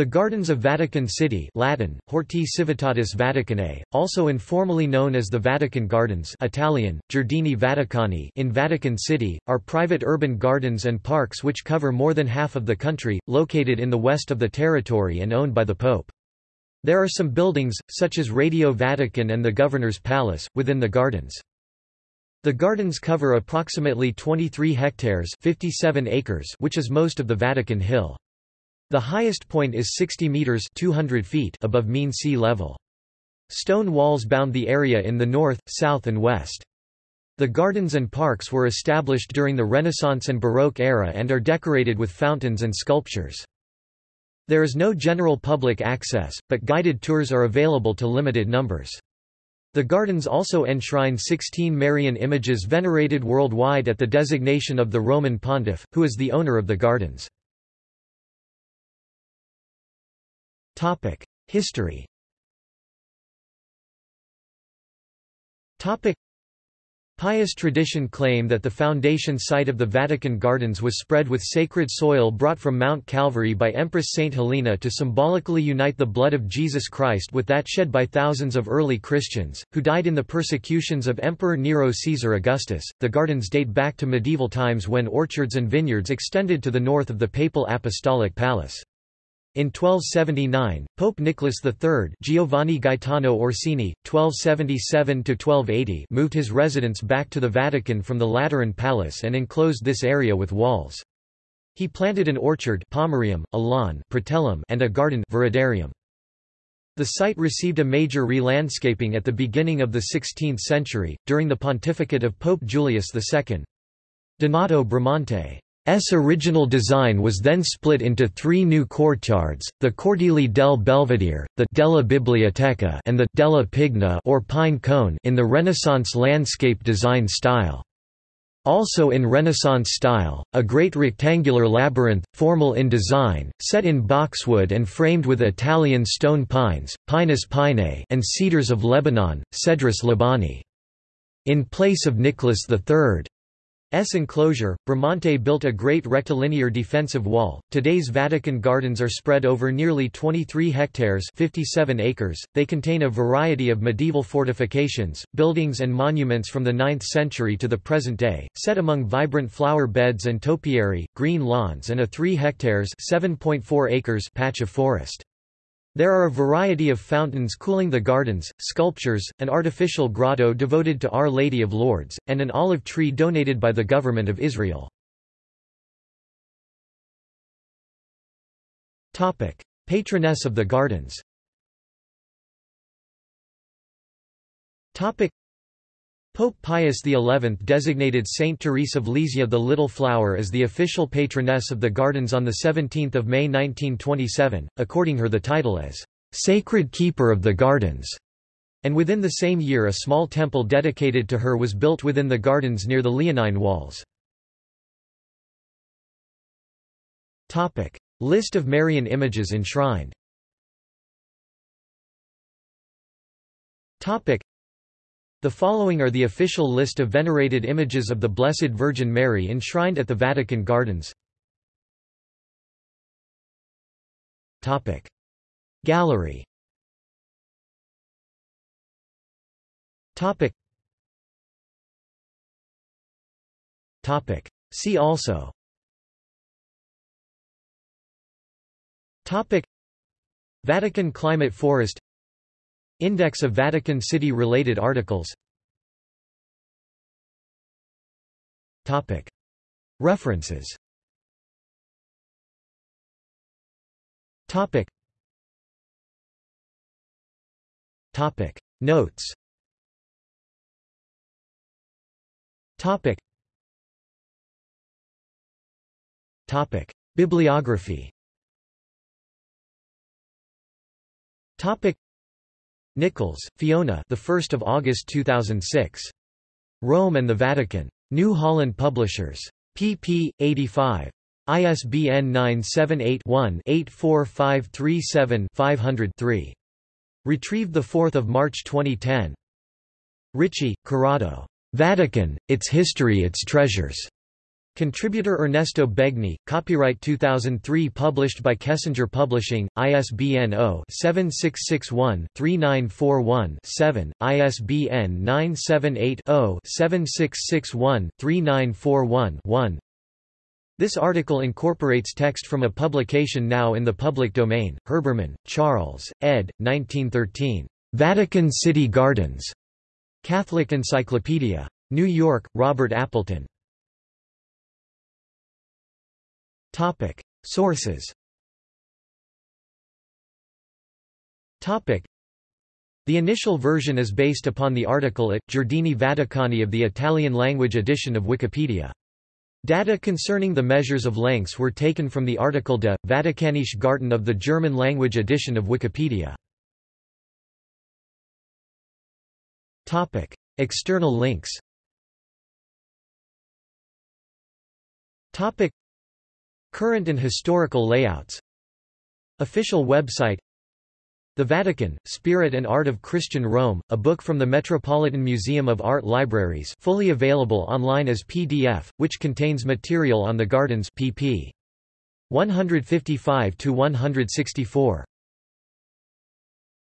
The Gardens of Vatican City Latin, Horti Civitatis Vaticanae, also informally known as the Vatican Gardens Italian, Giardini Vaticani in Vatican City, are private urban gardens and parks which cover more than half of the country, located in the west of the territory and owned by the Pope. There are some buildings, such as Radio Vatican and the Governor's Palace, within the gardens. The gardens cover approximately 23 hectares 57 acres which is most of the Vatican Hill. The highest point is 60 meters 200 feet above mean sea level. Stone walls bound the area in the north, south and west. The gardens and parks were established during the Renaissance and Baroque era and are decorated with fountains and sculptures. There is no general public access, but guided tours are available to limited numbers. The gardens also enshrine 16 Marian images venerated worldwide at the designation of the Roman pontiff, who is the owner of the gardens. History Pious tradition claim that the foundation site of the Vatican Gardens was spread with sacred soil brought from Mount Calvary by Empress Saint Helena to symbolically unite the blood of Jesus Christ with that shed by thousands of early Christians, who died in the persecutions of Emperor Nero Caesar Augustus. The gardens date back to medieval times when orchards and vineyards extended to the north of the papal apostolic palace. In 1279, Pope Nicholas III Giovanni Gaetano Orsini, 1277–1280 moved his residence back to the Vatican from the Lateran Palace and enclosed this area with walls. He planted an orchard pomerium, a lawn and a garden viridarium. The site received a major re-landscaping at the beginning of the 16th century, during the pontificate of Pope Julius II. Donato Bramante S original design was then split into three new courtyards, the Cortili del Belvedere, the Della Biblioteca and the Della Pigna or pine cone in the Renaissance landscape design style. Also in Renaissance style, a great rectangular labyrinth, formal in design, set in boxwood and framed with Italian stone pines, Pinus pinea and cedars of Lebanon, Cedrus libani. In place of Nicholas III S enclosure, Bramante built a great rectilinear defensive wall. Today's Vatican gardens are spread over nearly 23 hectares, 57 acres. They contain a variety of medieval fortifications, buildings and monuments from the 9th century to the present day, set among vibrant flower beds and topiary, green lawns and a 3 hectares, 7.4 acres patch of forest. There are a variety of fountains cooling the gardens, sculptures, an artificial grotto devoted to Our Lady of Lourdes, and an olive tree donated by the Government of Israel. Patroness of the gardens Pope Pius XI designated Saint Therese of Lisieux the Little Flower as the official patroness of the gardens on 17 May 1927, according her the title as «Sacred Keeper of the Gardens», and within the same year a small temple dedicated to her was built within the gardens near the Leonine walls. List of Marian images enshrined the following are the official list of venerated images of the Blessed Virgin Mary enshrined at the Vatican Gardens. Topic. Gallery Topic. See also Topic. Vatican climate forest Index of Vatican City-related articles. References. Notes. Bibliography Nichols, Fiona. The 1st of August 2006. Rome and the Vatican. New Holland Publishers. pp. 85. ISBN 978-1-84537-500-3. Retrieved 4 March 2010. Ricci, Corrado. Vatican, Its History Its Treasures. Contributor Ernesto Begni, copyright 2003 published by Kessinger Publishing, ISBN 0-7661-3941-7, ISBN 978-0-7661-3941-1 This article incorporates text from a publication now in the public domain, Herbermann, Charles, ed. 1913. Vatican City Gardens. Catholic Encyclopedia. New York, Robert Appleton. Topic. Sources Topic. The initial version is based upon the article at, Giardini Vaticani of the Italian-language edition of Wikipedia. Data concerning the measures of lengths were taken from the article de, Vatikanische Garten of the German-language edition of Wikipedia. Topic. External links Topic. Current and historical layouts Official website The Vatican, Spirit and Art of Christian Rome, a book from the Metropolitan Museum of Art Libraries fully available online as PDF, which contains material on the gardens pp. 155–164.